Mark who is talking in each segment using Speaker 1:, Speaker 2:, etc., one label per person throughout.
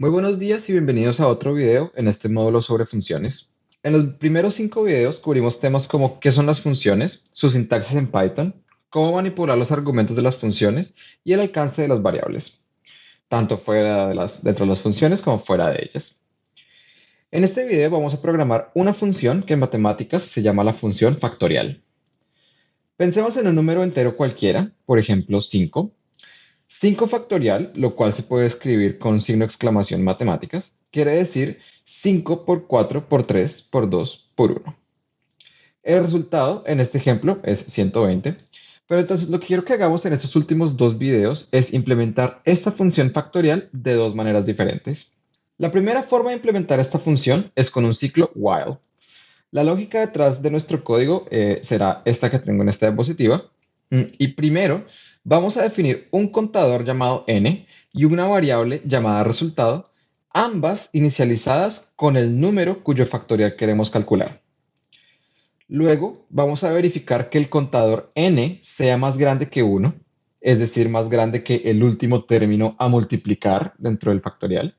Speaker 1: Muy buenos días y bienvenidos a otro video en este módulo sobre funciones. En los primeros cinco videos cubrimos temas como qué son las funciones, su sintaxis en Python, cómo manipular los argumentos de las funciones y el alcance de las variables, tanto fuera de las, dentro de las funciones como fuera de ellas. En este video vamos a programar una función que en matemáticas se llama la función factorial. Pensemos en un número entero cualquiera, por ejemplo 5, 5 factorial, lo cual se puede escribir con signo exclamación matemáticas, quiere decir 5 por 4 por 3 por 2 por 1. El resultado en este ejemplo es 120, pero entonces lo que quiero que hagamos en estos últimos dos videos es implementar esta función factorial de dos maneras diferentes. La primera forma de implementar esta función es con un ciclo while. La lógica detrás de nuestro código eh, será esta que tengo en esta diapositiva. Mm, y primero Vamos a definir un contador llamado n y una variable llamada resultado, ambas inicializadas con el número cuyo factorial queremos calcular. Luego vamos a verificar que el contador n sea más grande que 1, es decir, más grande que el último término a multiplicar dentro del factorial.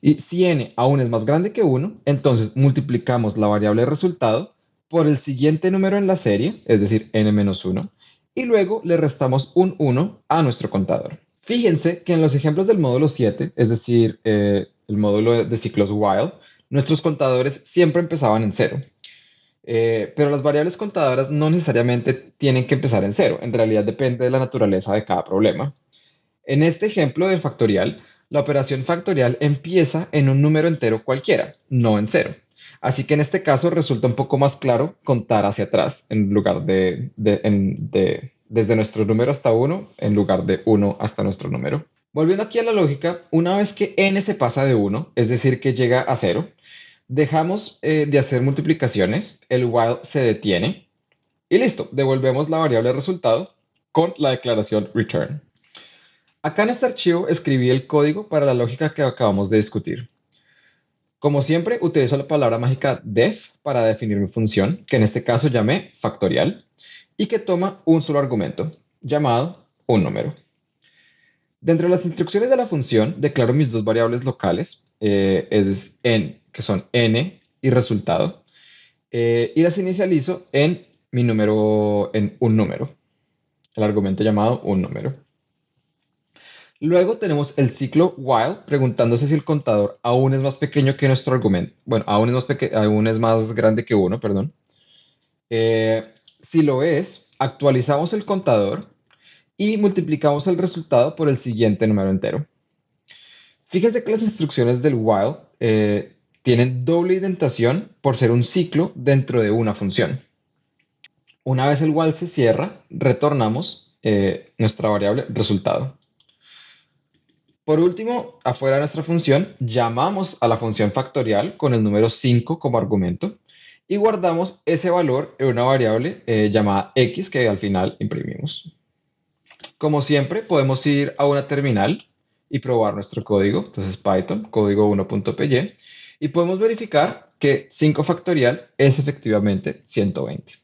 Speaker 1: Y si n aún es más grande que 1, entonces multiplicamos la variable resultado por el siguiente número en la serie, es decir, n-1, y luego le restamos un 1 a nuestro contador. Fíjense que en los ejemplos del módulo 7, es decir, eh, el módulo de ciclos while, nuestros contadores siempre empezaban en 0. Eh, pero las variables contadoras no necesariamente tienen que empezar en 0. En realidad depende de la naturaleza de cada problema. En este ejemplo del factorial, la operación factorial empieza en un número entero cualquiera, no en 0. Así que en este caso resulta un poco más claro contar hacia atrás en lugar de, desde nuestro número hasta 1 en lugar de 1 hasta nuestro número. Volviendo aquí a la lógica, una vez que n se pasa de 1, es decir, que llega a 0, dejamos eh, de hacer multiplicaciones, el while se detiene y listo, devolvemos la variable resultado con la declaración return. Acá en este archivo escribí el código para la lógica que acabamos de discutir. Como siempre, utilizo la palabra mágica def para definir mi función, que en este caso llamé factorial, y que toma un solo argumento, llamado un número. Dentro de las instrucciones de la función, declaro mis dos variables locales, eh, es n, que son n y resultado, eh, y las inicializo en mi número, en un número, el argumento llamado un número. Luego tenemos el ciclo while, preguntándose si el contador aún es más pequeño que nuestro argumento. Bueno, aún es más, aún es más grande que 1, perdón. Eh, si lo es, actualizamos el contador y multiplicamos el resultado por el siguiente número entero. Fíjense que las instrucciones del while eh, tienen doble indentación por ser un ciclo dentro de una función. Una vez el while se cierra, retornamos eh, nuestra variable resultado. Por último, afuera de nuestra función, llamamos a la función factorial con el número 5 como argumento y guardamos ese valor en una variable eh, llamada x que al final imprimimos. Como siempre, podemos ir a una terminal y probar nuestro código. Entonces, Python, código 1.py, y podemos verificar que 5 factorial es efectivamente 120.